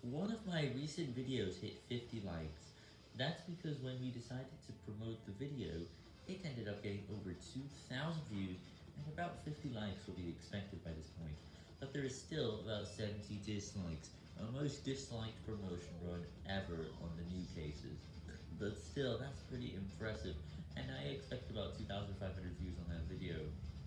One of my recent videos hit 50 likes. That's because when we decided to promote the video, it ended up getting over 2,000 views and about 50 likes will be expected by this point. But there is still about 70 dislikes, a most disliked promotion run ever on the new cases. But still, that's pretty impressive, and I expect about